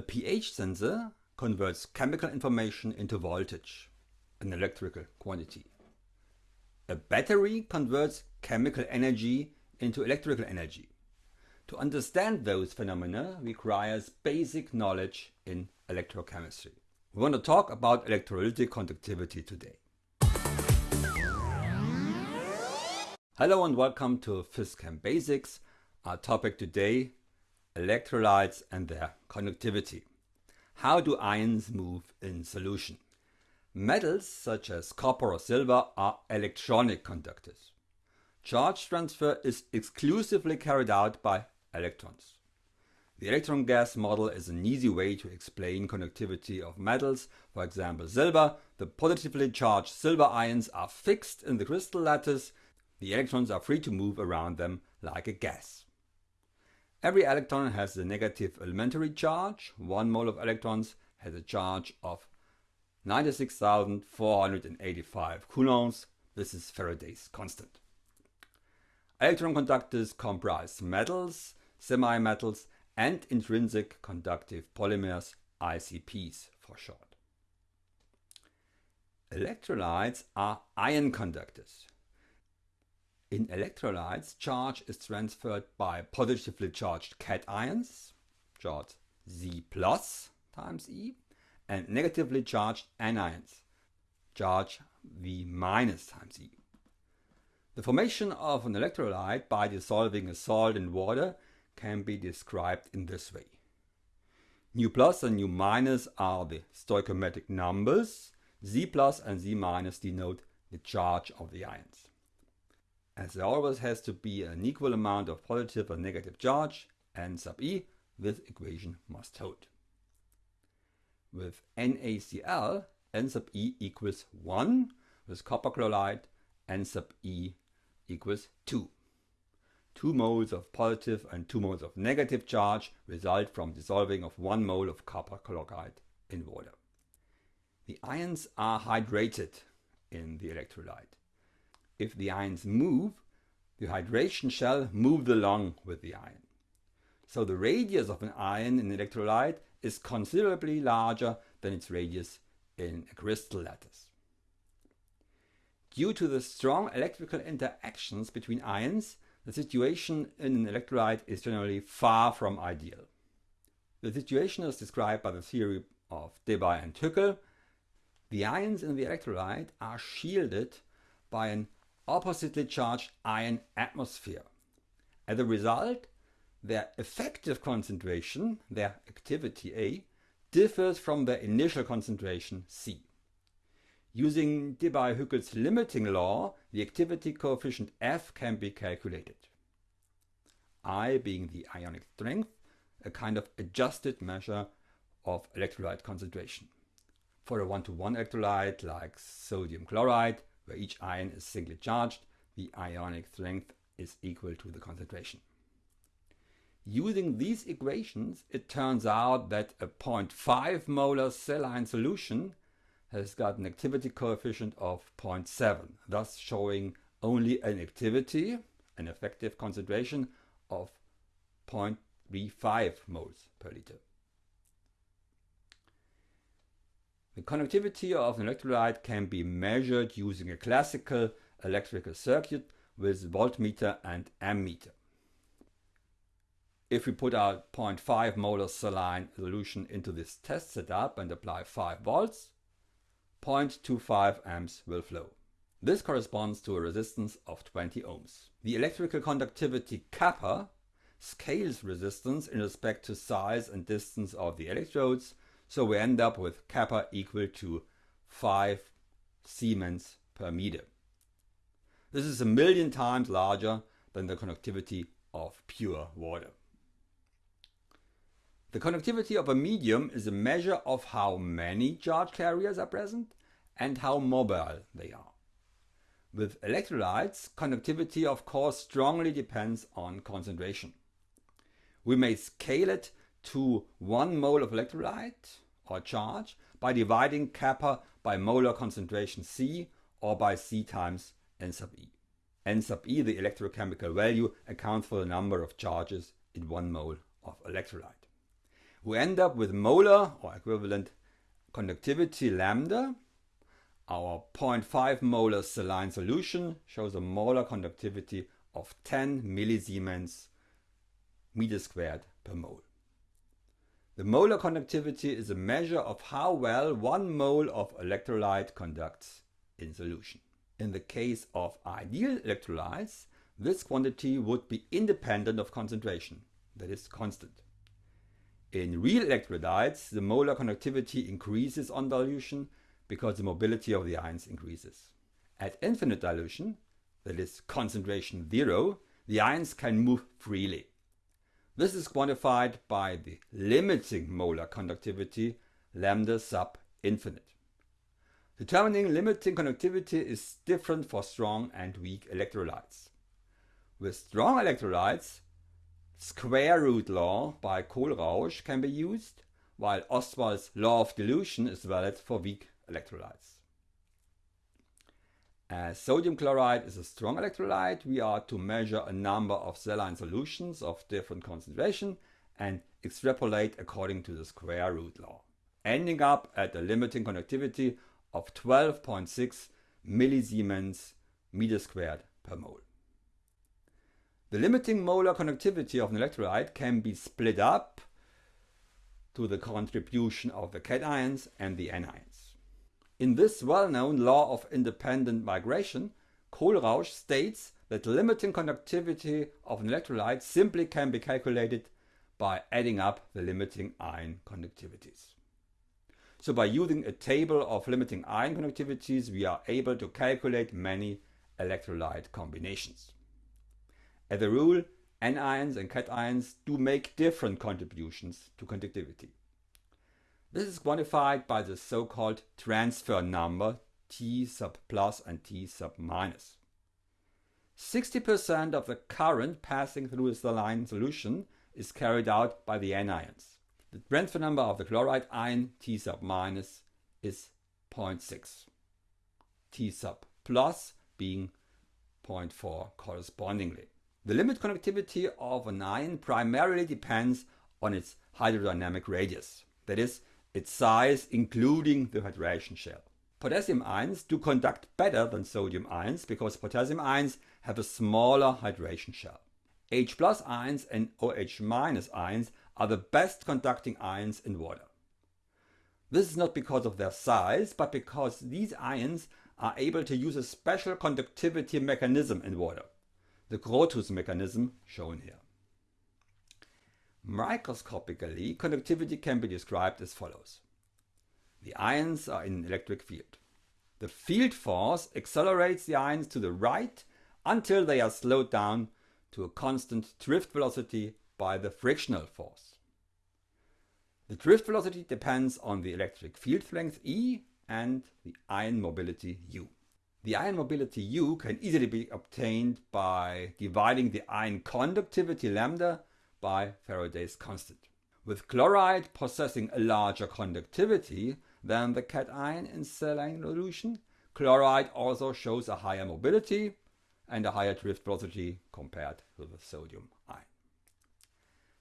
A pH sensor converts chemical information into voltage, an electrical quantity. A battery converts chemical energy into electrical energy. To understand those phenomena requires basic knowledge in electrochemistry. We want to talk about electrolytic conductivity today. Hello and welcome to PhysChem Basics. Our topic today electrolytes and their conductivity. How do ions move in solution? Metals such as copper or silver are electronic conductors. Charge transfer is exclusively carried out by electrons. The electron gas model is an easy way to explain conductivity of metals. For example, silver, the positively charged silver ions are fixed in the crystal lattice. The electrons are free to move around them like a gas. Every electron has a negative elementary charge. One mole of electrons has a charge of 96,485 coulombs. This is Faraday's constant. Electron conductors comprise metals, semi-metals and intrinsic conductive polymers, ICPs for short. Electrolytes are ion conductors. In electrolytes, charge is transferred by positively charged cations, charged Z plus times E, and negatively charged anions, charge Z minus times E. The formation of an electrolyte by dissolving a salt in water can be described in this way. Nu plus and nu minus are the stoichiometric numbers, Z plus and Z minus denote the charge of the ions as there always has to be an equal amount of positive and negative charge, n sub e, this equation must hold. With NaCl, n sub e equals 1, with copper chloride, n sub e equals 2. Two moles of positive and two moles of negative charge result from dissolving of one mole of copper chloride in water. The ions are hydrated in the electrolyte. If the ions move, the hydration shell moves along with the ion. So the radius of an ion in electrolyte is considerably larger than its radius in a crystal lattice. Due to the strong electrical interactions between ions, the situation in an electrolyte is generally far from ideal. The situation is described by the theory of Debye and Huckel. The ions in the electrolyte are shielded by an oppositely charged ion atmosphere. As a result, their effective concentration, their activity A, differs from their initial concentration C. Using Debye-Huckel's limiting law, the activity coefficient F can be calculated. I being the ionic strength, a kind of adjusted measure of electrolyte concentration. For a one-to-one -one electrolyte like sodium chloride, where each ion is singly charged, the ionic strength is equal to the concentration. Using these equations, it turns out that a 0.5 molar saline solution has got an activity coefficient of 0.7, thus showing only an activity, an effective concentration of 0.35 moles per liter. The conductivity of an electrolyte can be measured using a classical electrical circuit with voltmeter and ammeter. If we put our 0.5 molar saline solution into this test setup and apply 5 volts, 0.25 amps will flow. This corresponds to a resistance of 20 ohms. The electrical conductivity kappa scales resistance in respect to size and distance of the electrodes so we end up with kappa equal to 5 Siemens per meter. This is a million times larger than the conductivity of pure water. The conductivity of a medium is a measure of how many charge carriers are present and how mobile they are. With electrolytes, conductivity of course strongly depends on concentration. We may scale it to 1 mole of electrolyte or charge by dividing kappa by molar concentration C or by C times N sub E. N sub E, the electrochemical value, accounts for the number of charges in 1 mole of electrolyte. we end up with molar or equivalent conductivity lambda. Our 0.5 molar saline solution shows a molar conductivity of 10 millisiemens meter squared per mole. The molar conductivity is a measure of how well one mole of electrolyte conducts in solution. In the case of ideal electrolytes, this quantity would be independent of concentration, that is constant. In real electrolytes, the molar conductivity increases on dilution because the mobility of the ions increases. At infinite dilution, that is concentration zero, the ions can move freely. This is quantified by the limiting molar conductivity lambda sub infinite. Determining limiting conductivity is different for strong and weak electrolytes. With strong electrolytes, square root law by Kohlrausch can be used, while Ostwald's law of dilution is valid for weak electrolytes. As sodium chloride is a strong electrolyte, we are to measure a number of saline solutions of different concentration and extrapolate according to the square root law, ending up at a limiting conductivity of 12.6 millisiemens meter squared per mole. The limiting molar conductivity of an electrolyte can be split up to the contribution of the cations and the anions. In this well-known law of independent migration, Kohlrausch states that limiting conductivity of an electrolyte simply can be calculated by adding up the limiting ion conductivities. So by using a table of limiting ion conductivities, we are able to calculate many electrolyte combinations. As a rule, anions and cations do make different contributions to conductivity. This is quantified by the so-called transfer number T sub plus and T sub minus. 60% of the current passing through the saline solution is carried out by the anions. The transfer number of the chloride ion T sub minus is 0.6. T sub plus being 0.4 correspondingly. The limit conductivity of an ion primarily depends on its hydrodynamic radius, that is, its size including the hydration shell. Potassium ions do conduct better than sodium ions because potassium ions have a smaller hydration shell. H plus ions and OH minus ions are the best conducting ions in water. This is not because of their size, but because these ions are able to use a special conductivity mechanism in water the Grotthuss mechanism shown here. Microscopically, conductivity can be described as follows. The ions are in an electric field. The field force accelerates the ions to the right until they are slowed down to a constant drift velocity by the frictional force. The drift velocity depends on the electric field length E and the ion mobility U. The ion mobility U can easily be obtained by dividing the ion conductivity lambda by Faraday's constant. With chloride possessing a larger conductivity than the cation in saline solution, chloride also shows a higher mobility and a higher drift velocity compared to the sodium ion.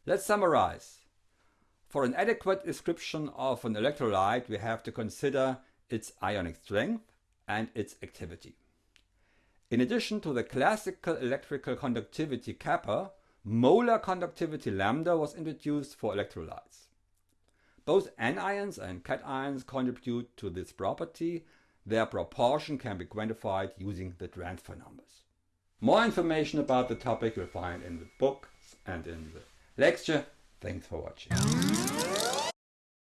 Let's summarize. For an adequate description of an electrolyte, we have to consider its ionic strength, and its activity. In addition to the classical electrical conductivity kappa, molar conductivity lambda was introduced for electrolytes. Both anions and cations contribute to this property. Their proportion can be quantified using the transfer numbers. More information about the topic you'll find in the book and in the lecture. Thanks for watching.